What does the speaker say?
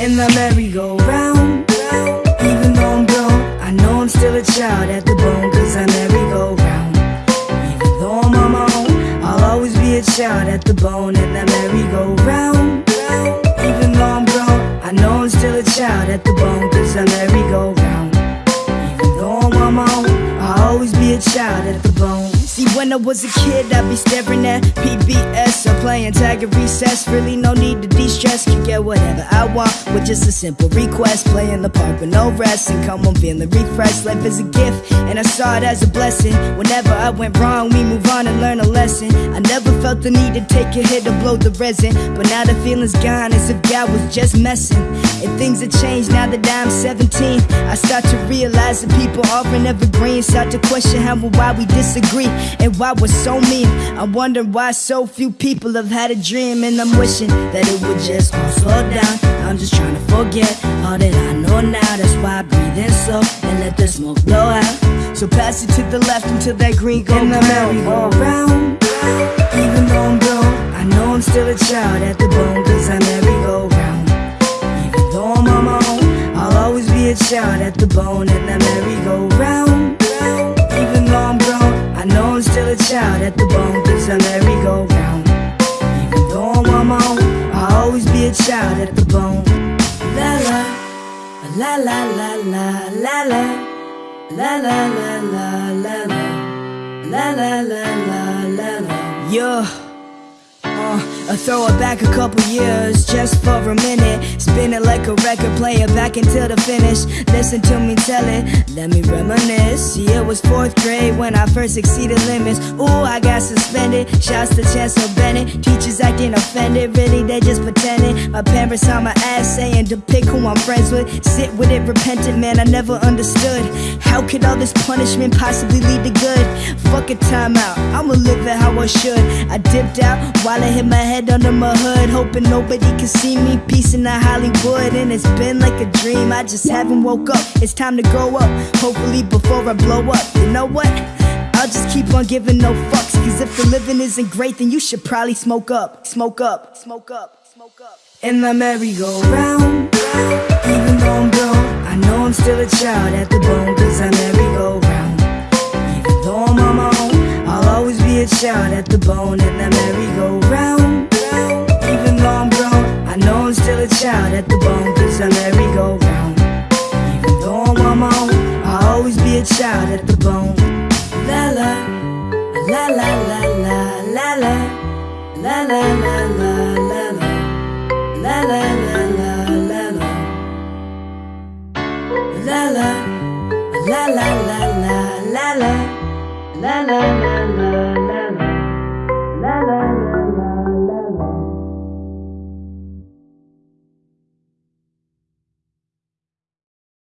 in the merry-go-round. Even though I'm grown, I know I'm still a child at the bone, cause I merry-go-round. Even though I'm on my own, I'll always be a child at the bone in the merry-go-round. Even though I'm grown, I know I'm still a child at the bone, cause I merry-go-round. Even though I'm on my own, I'll always be a child at the bone. See, when I was a kid, I'd be staring at PBS or playing tag at recess. Really, no need to de stress. Can get whatever I want with just a simple request. Play in the park with no rest and come on feeling refreshed. Life is a gift, and I saw it as a blessing. Whenever I went wrong, we move on and learn a lesson. I never felt the need to take a hit to blow the resin. But now the feeling's gone as if God was just messing. And things have changed now that I'm 17. I start to realize that people often evergreen. Start to question how and why we disagree and why we're so mean. I wonder why so few people have had a dream, and I'm wishing that it would just all slow down. I'm just trying to forget all that I know now. That's why I breathe in slow and let the smoke blow out. So pass it to the left until that green go and the merry-go-round. Even though I'm grown, I know I'm still a child at the bone, cause I merry-go-round. Even though I'm on my own, I'll always be a child at the bone Child at the bone, cause I merry-go-round. Even though I'm on I'll always be a child at the bone. La la, la la la la la la, la la la la la la, la la la la la la. Yeah. I throw it back a couple years just for a minute. Spin it like a record player back until the finish. Listen to me tell it, let me reminisce. Yeah, it was fourth grade when I first exceeded limits. Ooh, I got suspended. Shouts to Chancellor Bennett. Acting offended, really, they just pretending. My parents on my ass saying to pick who I'm friends with. Sit with it, repentant, man, I never understood. How could all this punishment possibly lead to good? Fuck a timeout, I'ma live it how I should. I dipped out while I hit my head under my hood, hoping nobody can see me. Peace in the Hollywood, and it's been like a dream. I just haven't woke up. It's time to grow up. Hopefully, before I blow up. You know what? Just keep on giving no fucks. Cause if the living isn't great, then you should probably smoke up. Smoke up, smoke up, smoke up. In the merry-go-round. Even though I'm grown, I know I'm still a child at the bone. Cause I merry-go-round. Even though I'm on my own, I'll always be a child at the bone. In the merry-go-round. Even though I'm grown, I know I'm still a child at the bone. Cause I merry-go-round. Even though I'm on my own, I'll always be a child at the bone. La la, la la la la la la, la la la la la la, la la la la la la, la la, la la la la la la, la la la la la.